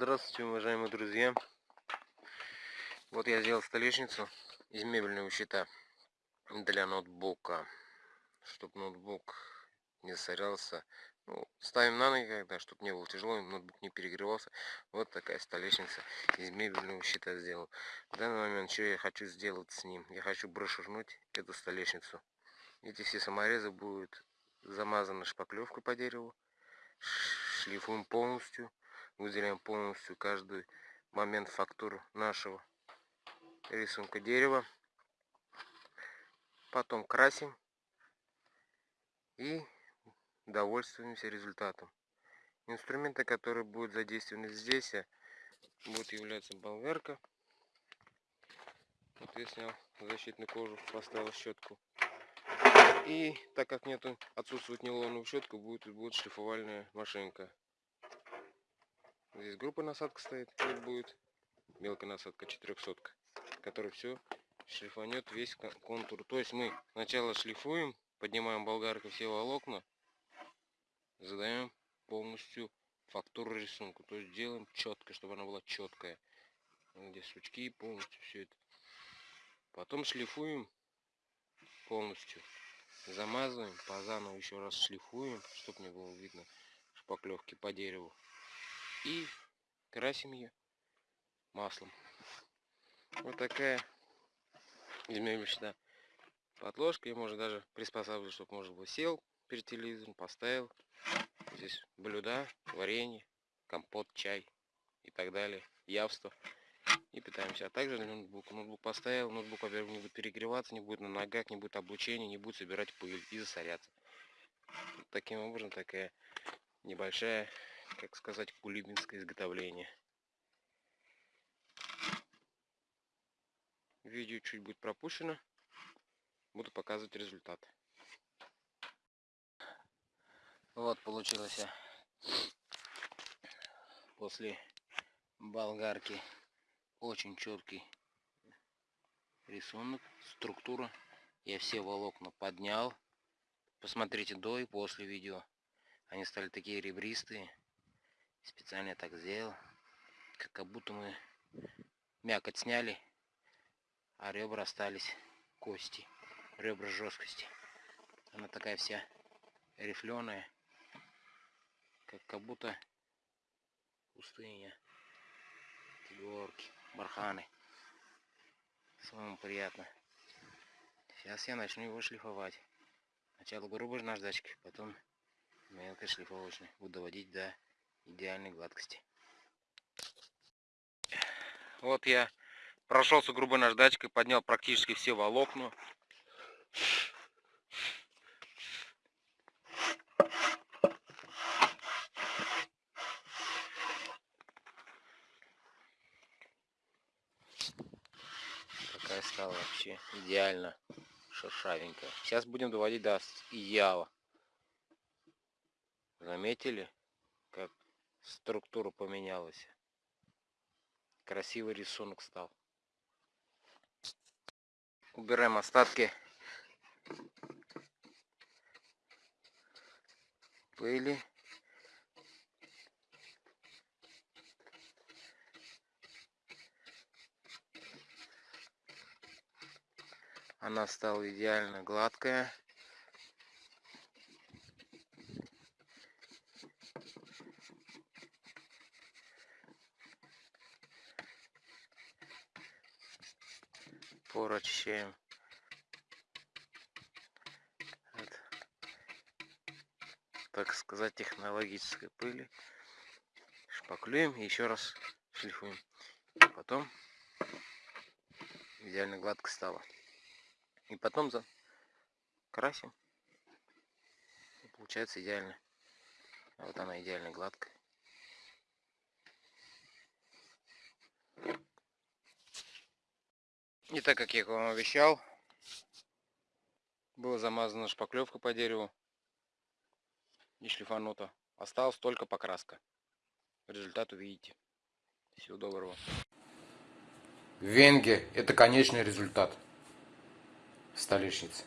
Здравствуйте, уважаемые друзья. Вот я сделал столешницу из мебельного щита для ноутбука, чтобы ноутбук не засорялся. Ну, ставим на ноги, когда, чтобы не было тяжело, ноутбук не перегревался. Вот такая столешница из мебельного щита сделал. В данный момент, что я хочу сделать с ним? Я хочу брошернуть эту столешницу. Эти все саморезы будут замазаны шпаклевкой по дереву. Шлифуем полностью выделяем полностью каждый момент фактуру нашего рисунка дерева. Потом красим и довольствуемся результатом. Инструменты которые будут задействованы здесь будет являться болгарка вот я снял защитную кожу поставил щетку. И так как нету отсутствует нейлоновая щетка будет будет шлифовальная машинка Здесь группа насадка стоит, тут будет мелкая насадка 400, которая все шлифанет весь контур. То есть мы сначала шлифуем, поднимаем болгаркой все волокна, задаем полностью фактуру рисунку. То есть делаем четко, чтобы она была четкая. Здесь сучки, полностью все это. Потом шлифуем полностью. Замазываем, по заново еще раз шлифуем, чтобы не было видно шпаклевки по дереву и красим ее маслом. Вот такая измерочная подложка. И можно даже приспосабливать, чтобы можно было сел перед телевизором, поставил. Здесь блюда, варенье, компот, чай и так далее. Явство. И питаемся. А также ноутбук. Ноутбук поставил, ноутбук, во-первых, не будет перегреваться, не будет на ногах, не будет облучения, не будет собирать пыль и засоряться. Таким образом такая небольшая как сказать, кулибинское изготовление. Видео чуть будет пропущено. Буду показывать результат. Вот получилось после болгарки очень четкий рисунок, структура. Я все волокна поднял. Посмотрите до и после видео. Они стали такие ребристые. Специально так сделал. Как будто мы мякоть сняли, а ребра остались кости. Ребра жесткости. Она такая вся рифленая. Как, как будто пустыня. Горки, барханы. Самому приятно. Сейчас я начну его шлифовать. Сначала грубой наждачкой, потом мелкой шлифовочной. Буду доводить до идеальной гладкости. Вот я прошелся грубой наждачкой, поднял практически все волокна. Такая стала вообще идеально шершавенькая. Сейчас будем доводить до идеала. Заметили, как структура поменялась. Красивый рисунок стал. Убираем остатки пыли. Она стала идеально гладкая. Пору очищаем. От, так сказать, технологической пыли. Шпаклюем и еще раз шлифуем. Потом идеально гладко стало. И потом за красим. И получается идеально. Вот она идеально гладкая. И так как я вам обещал, была замазана шпаклевка по дереву и шлифанута. Осталась только покраска. Результат увидите. Всего доброго. Венге – это конечный результат столешницы.